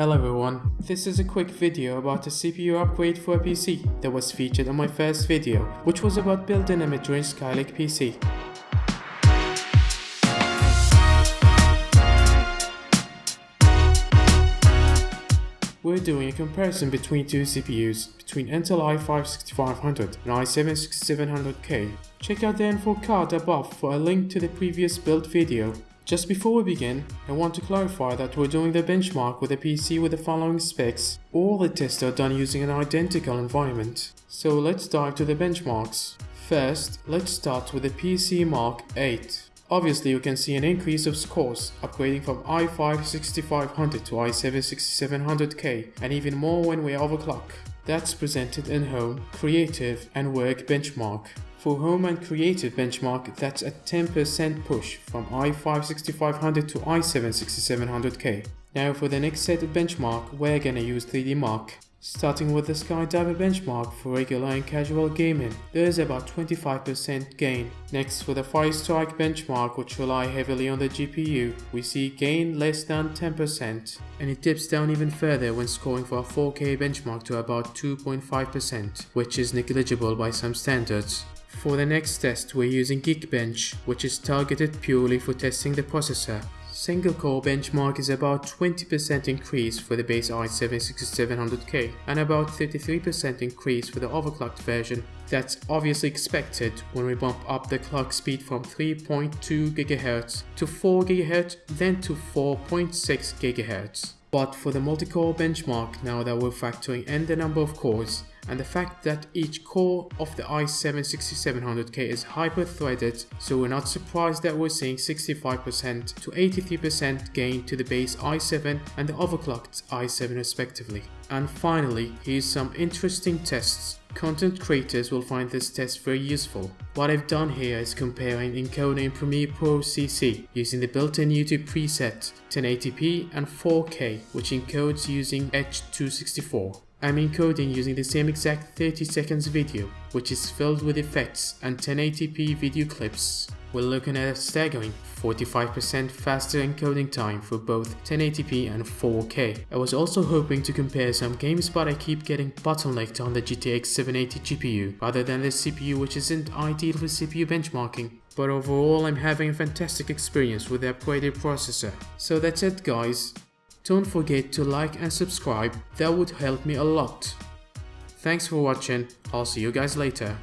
Hello everyone, this is a quick video about a CPU upgrade for a PC that was featured on my first video, which was about built-in a mid-range Skylake PC. We're doing a comparison between two CPUs, between Intel i5-6500 and i7-6700K. Check out the info card above for a link to the previous build video. Just before we begin, I want to clarify that we're doing the benchmark with a PC with the following specs. All the tests are done using an identical environment. So let's dive to the benchmarks. First, let's start with the PCMark 8. Obviously, you can see an increase of scores, upgrading from i5-6500 to i7-6700K, and even more when we overclock. That's presented in Home, Creative and Work benchmark. For Home and Creative benchmark, that's a 10% push from i5-6500 to i7-6700K. Now for the next set of benchmark, we're gonna use 3DMark. Starting with the Sky Diver benchmark for regular and casual gaming, there is about 25% gain. Next for the Fire Strike benchmark which rely heavily on the GPU, we see gain less than 10% and it dips down even further when scoring for a 4K benchmark to about 2.5% which is negligible by some standards. For the next test we're using Geekbench which is targeted purely for testing the processor Single core benchmark is about 20% increase for the base i7-6700K and about 33% increase for the overclocked version. That's obviously expected when we bump up the clock speed from 3.2 GHz to 4 GHz then to 4.6 GHz. But for the multi-core benchmark, now that we're factoring in the number of cores, and the fact that each core of the i7-6700K is hyper-threaded, so we're not surprised that we're seeing 65% to 83% gain to the base i7 and the overclocked i7 respectively. And finally, here's some interesting tests. Content creators will find this test very useful. What I've done here is comparing encoding in Premiere Pro CC using the built-in YouTube preset 1080p and 4K which encodes using H.264. I'm encoding using the same exact 30 seconds video, which is filled with effects and 1080p video clips. We're looking at a staggering 45% faster encoding time for both 1080p and 4K. I was also hoping to compare some games but I keep getting bottlenecked on the GTX 780 GPU rather than the CPU which isn't ideal for CPU benchmarking. But overall I'm having a fantastic experience with the upgraded processor. So that's it guys. Don't forget to like and subscribe, that would help me a lot. Thanks for watching, I'll see you guys later.